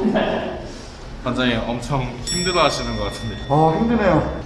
관장님 엄청 힘들어 하시는 것 같은데 아 힘드네요.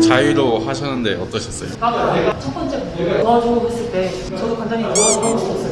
자유로 하셨는데 어떠셨어요? 첫 번째 도와주고 했을 때 저도 간단히 도와주고 싶었어요.